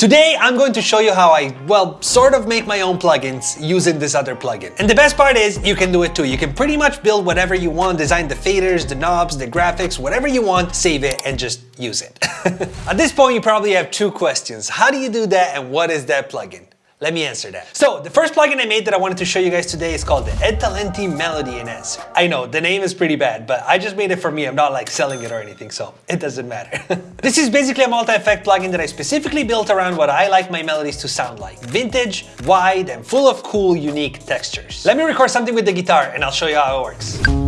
Today, I'm going to show you how I, well, sort of make my own plugins using this other plugin. And the best part is, you can do it too. You can pretty much build whatever you want, design the faders, the knobs, the graphics, whatever you want, save it, and just use it. At this point, you probably have two questions. How do you do that, and what is that plugin? Let me answer that. So the first plugin I made that I wanted to show you guys today is called the Ed Talenti Melody Enhancer. I know, the name is pretty bad, but I just made it for me. I'm not like selling it or anything, so it doesn't matter. this is basically a multi-effect plugin that I specifically built around what I like my melodies to sound like. Vintage, wide, and full of cool, unique textures. Let me record something with the guitar and I'll show you how it works.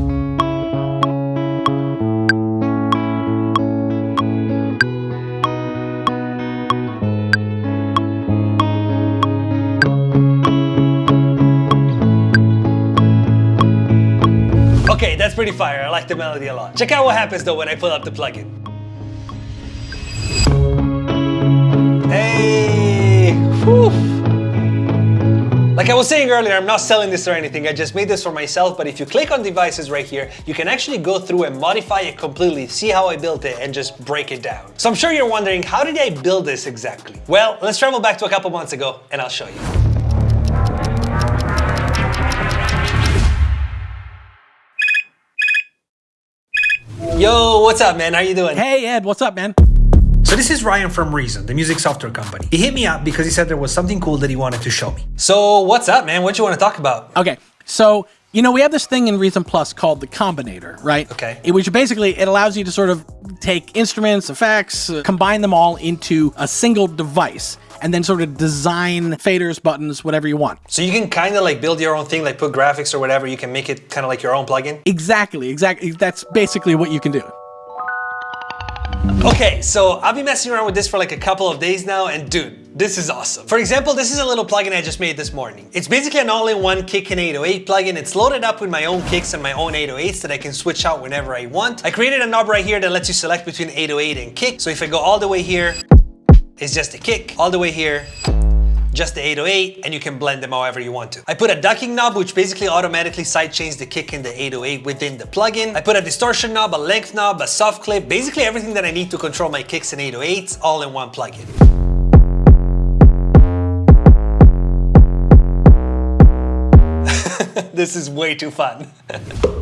Okay, that's pretty fire. I like the melody a lot. Check out what happens though when I pull up the plugin. Hey! Like I was saying earlier, I'm not selling this or anything, I just made this for myself, but if you click on devices right here, you can actually go through and modify it completely, see how I built it, and just break it down. So I'm sure you're wondering, how did I build this exactly? Well, let's travel back to a couple months ago, and I'll show you. Yo, what's up, man? How you doing? Hey, Ed, what's up, man? So this is Ryan from Reason, the music software company. He hit me up because he said there was something cool that he wanted to show me. So what's up, man? What you want to talk about? Okay, so you know we have this thing in Reason Plus called the Combinator, right? Okay. It, which basically it allows you to sort of take instruments, effects, uh, combine them all into a single device and then sort of design faders, buttons, whatever you want. So you can kind of like build your own thing, like put graphics or whatever. You can make it kind of like your own plugin. Exactly, exactly. That's basically what you can do. Okay, so I've been messing around with this for like a couple of days now, and dude, this is awesome. For example, this is a little plugin I just made this morning. It's basically an all-in-one kick and 808 plugin. It's loaded up with my own kicks and my own 808s that I can switch out whenever I want. I created a knob right here that lets you select between 808 and kick. So if I go all the way here, it's just a kick. All the way here, just the 808 and you can blend them however you want to. I put a ducking knob which basically automatically sidechains the kick and the 808 within the plugin. I put a distortion knob, a length knob, a soft clip, basically everything that I need to control my kicks and 808s all in one plugin. this is way too fun.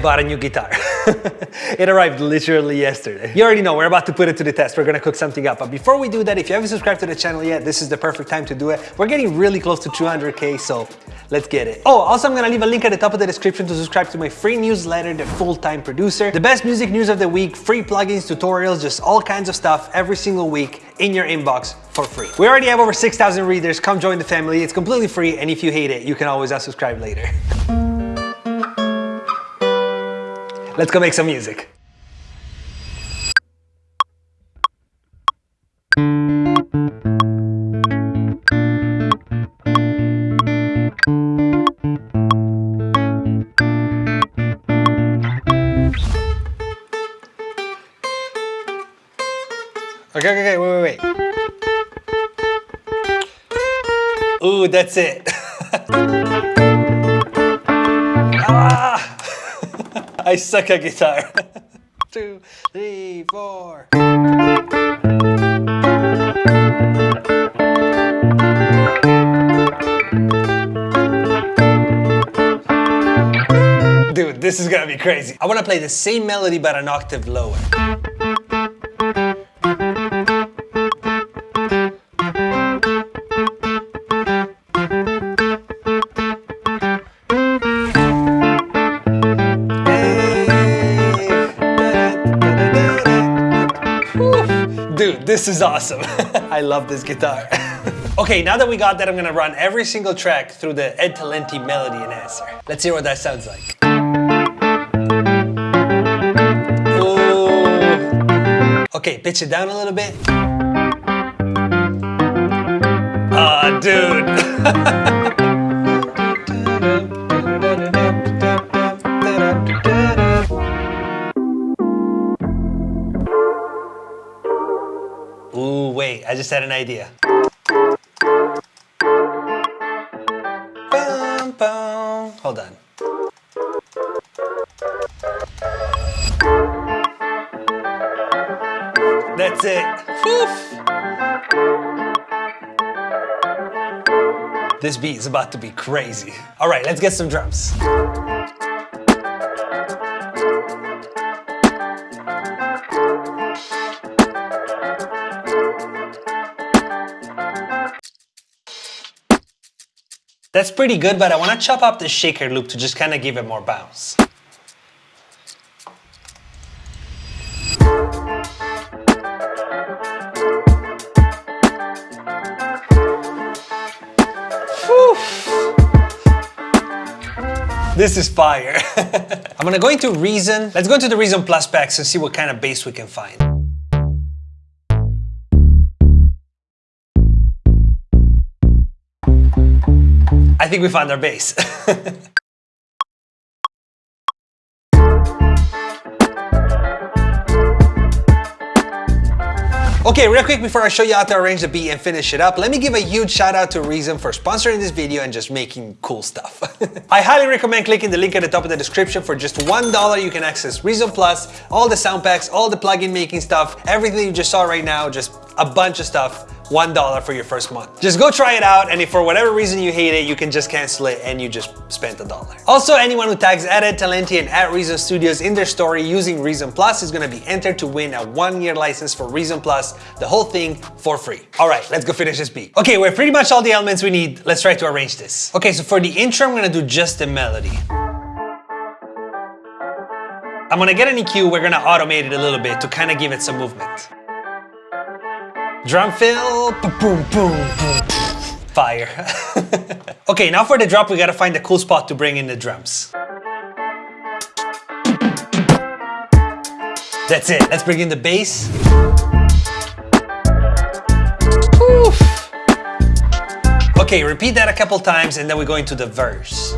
bought a new guitar. it arrived literally yesterday. You already know, we're about to put it to the test. We're gonna cook something up. But before we do that, if you haven't subscribed to the channel yet, this is the perfect time to do it. We're getting really close to 200K, so let's get it. Oh, also I'm gonna leave a link at the top of the description to subscribe to my free newsletter, The Full-Time Producer. The best music news of the week, free plugins, tutorials, just all kinds of stuff every single week in your inbox for free. We already have over 6,000 readers. Come join the family. It's completely free, and if you hate it, you can always unsubscribe later. Let's go make some music. Okay, okay, okay, wait, wait, wait. Ooh, that's it. I suck at guitar. Two, three, four. Dude, this is gonna be crazy. I wanna play the same melody but an octave lower. This is awesome. I love this guitar. okay, now that we got that, I'm gonna run every single track through the Ed Talenti Melody Enhancer. Let's hear what that sounds like. Okay, pitch it down a little bit. Ah, oh, dude. an idea. Bum, bum. Hold on. That's it. This beat is about to be crazy. All right, let's get some drums. That's pretty good, but I want to chop up the shaker loop to just kind of give it more bounce. This is fire. I'm gonna go into Reason. Let's go into the Reason Plus packs and see what kind of bass we can find. I think we found our bass. Okay, real quick before I show you how to arrange the beat and finish it up, let me give a huge shout out to Reason for sponsoring this video and just making cool stuff. I highly recommend clicking the link at the top of the description. For just $1, you can access Reason Plus, all the sound packs, all the plugin making stuff, everything you just saw right now, just a bunch of stuff $1 for your first month. Just go try it out and if for whatever reason you hate it, you can just cancel it and you just spent a dollar. Also, anyone who tags Ed Talenti and at Reason Studios in their story using Reason Plus is gonna be entered to win a one-year license for Reason Plus, the whole thing for free. All right, let's go finish this beat. Okay, we have pretty much all the elements we need. Let's try to arrange this. Okay, so for the intro, I'm gonna do just the melody. I'm gonna get an EQ, we're gonna automate it a little bit to kind of give it some movement. Drum fill, boom, boom, boom, fire. okay, now for the drop, we gotta find a cool spot to bring in the drums. That's it, let's bring in the bass. Oof. Okay, repeat that a couple times and then we go into the verse.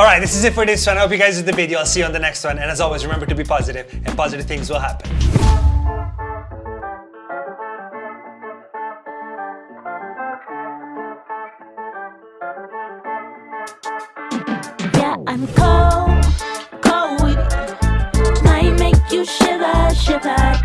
All right, this is it for this one. I hope you guys did the video. I'll see you on the next one. And as always, remember to be positive and positive things will happen. Yeah, I'm cold, cold with it. Make you shiver, shiver.